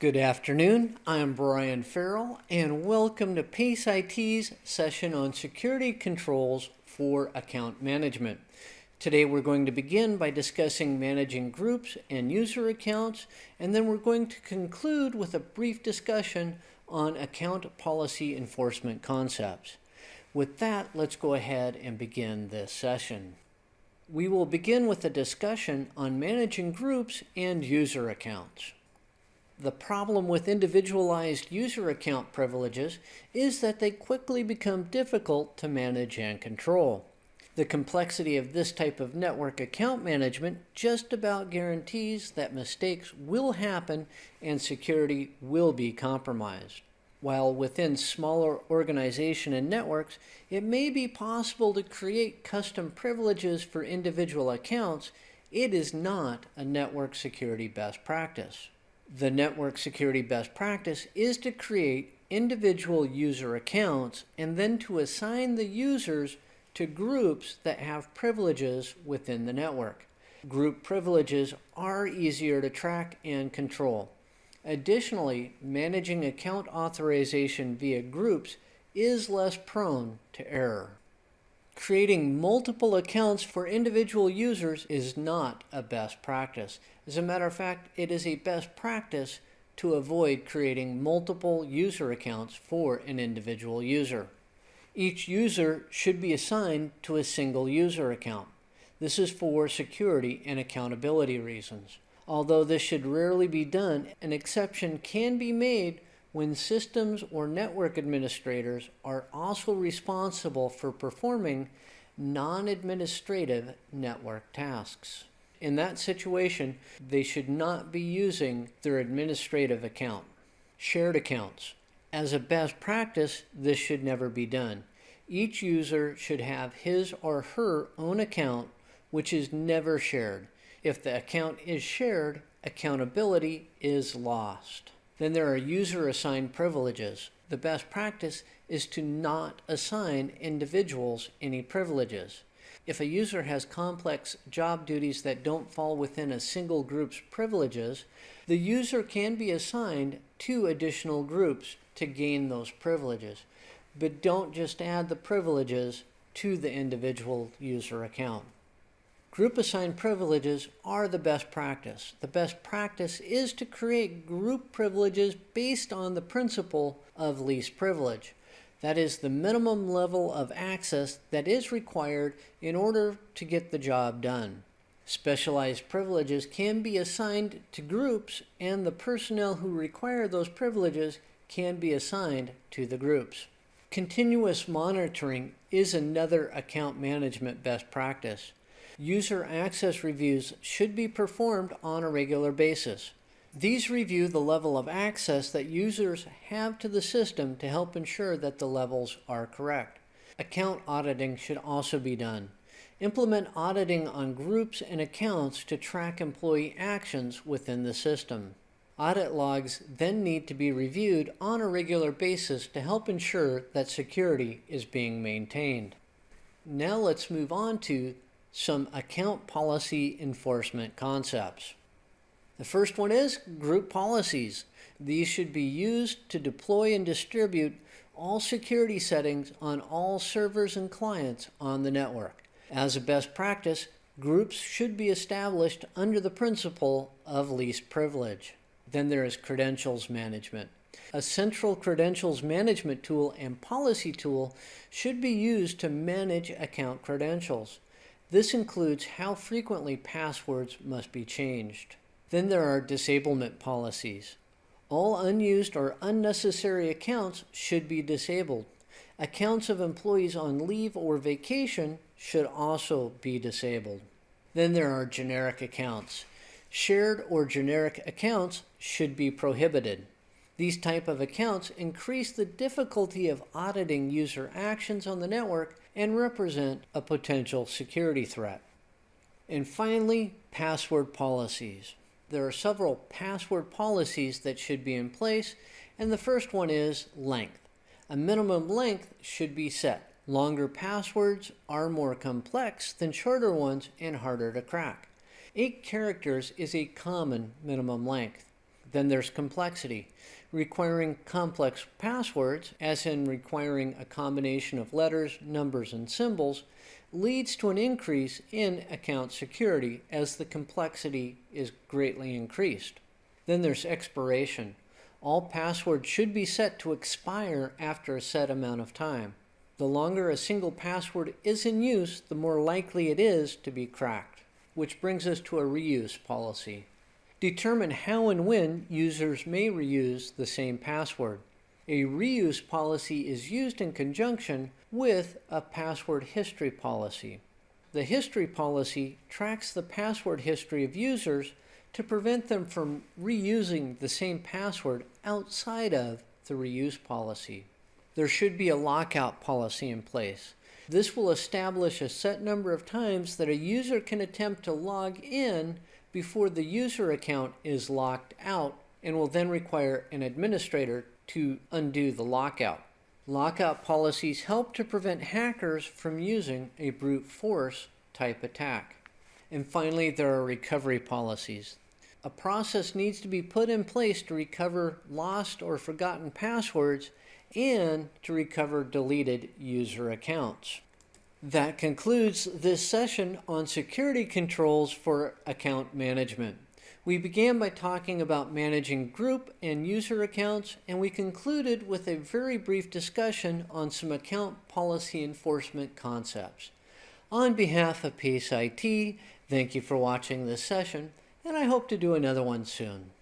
Good afternoon. I'm Brian Farrell, and welcome to PACE IT's session on security controls for account management. Today we're going to begin by discussing managing groups and user accounts, and then we're going to conclude with a brief discussion on account policy enforcement concepts. With that, let's go ahead and begin this session. We will begin with a discussion on managing groups and user accounts. The problem with individualized user account privileges is that they quickly become difficult to manage and control. The complexity of this type of network account management just about guarantees that mistakes will happen and security will be compromised. While within smaller organization and networks, it may be possible to create custom privileges for individual accounts, it is not a network security best practice. The network security best practice is to create individual user accounts and then to assign the users to groups that have privileges within the network. Group privileges are easier to track and control. Additionally, managing account authorization via groups is less prone to error. Creating multiple accounts for individual users is not a best practice. As a matter of fact, it is a best practice to avoid creating multiple user accounts for an individual user. Each user should be assigned to a single user account. This is for security and accountability reasons. Although this should rarely be done, an exception can be made when systems or network administrators are also responsible for performing non-administrative network tasks. In that situation, they should not be using their administrative account. Shared accounts. As a best practice, this should never be done. Each user should have his or her own account, which is never shared. If the account is shared, accountability is lost. Then there are user assigned privileges. The best practice is to not assign individuals any privileges. If a user has complex job duties that don't fall within a single group's privileges, the user can be assigned two additional groups to gain those privileges. But don't just add the privileges to the individual user account. Group assigned privileges are the best practice. The best practice is to create group privileges based on the principle of least privilege. That is the minimum level of access that is required in order to get the job done. Specialized privileges can be assigned to groups and the personnel who require those privileges can be assigned to the groups. Continuous monitoring is another account management best practice user access reviews should be performed on a regular basis. These review the level of access that users have to the system to help ensure that the levels are correct. Account auditing should also be done. Implement auditing on groups and accounts to track employee actions within the system. Audit logs then need to be reviewed on a regular basis to help ensure that security is being maintained. Now let's move on to some account policy enforcement concepts. The first one is group policies. These should be used to deploy and distribute all security settings on all servers and clients on the network. As a best practice, groups should be established under the principle of least privilege. Then there is credentials management. A central credentials management tool and policy tool should be used to manage account credentials. This includes how frequently passwords must be changed. Then there are disablement policies. All unused or unnecessary accounts should be disabled. Accounts of employees on leave or vacation should also be disabled. Then there are generic accounts. Shared or generic accounts should be prohibited. These type of accounts increase the difficulty of auditing user actions on the network and represent a potential security threat. And finally, password policies. There are several password policies that should be in place, and the first one is length. A minimum length should be set. Longer passwords are more complex than shorter ones and harder to crack. Eight characters is a common minimum length. Then there's complexity. Requiring complex passwords, as in requiring a combination of letters, numbers, and symbols, leads to an increase in account security as the complexity is greatly increased. Then there's expiration. All passwords should be set to expire after a set amount of time. The longer a single password is in use, the more likely it is to be cracked. Which brings us to a reuse policy. Determine how and when users may reuse the same password. A reuse policy is used in conjunction with a password history policy. The history policy tracks the password history of users to prevent them from reusing the same password outside of the reuse policy. There should be a lockout policy in place. This will establish a set number of times that a user can attempt to log in before the user account is locked out and will then require an administrator to undo the lockout. Lockout policies help to prevent hackers from using a brute force type attack. And finally, there are recovery policies. A process needs to be put in place to recover lost or forgotten passwords and to recover deleted user accounts. That concludes this session on security controls for account management. We began by talking about managing group and user accounts, and we concluded with a very brief discussion on some account policy enforcement concepts. On behalf of PACE IT, thank you for watching this session, and I hope to do another one soon.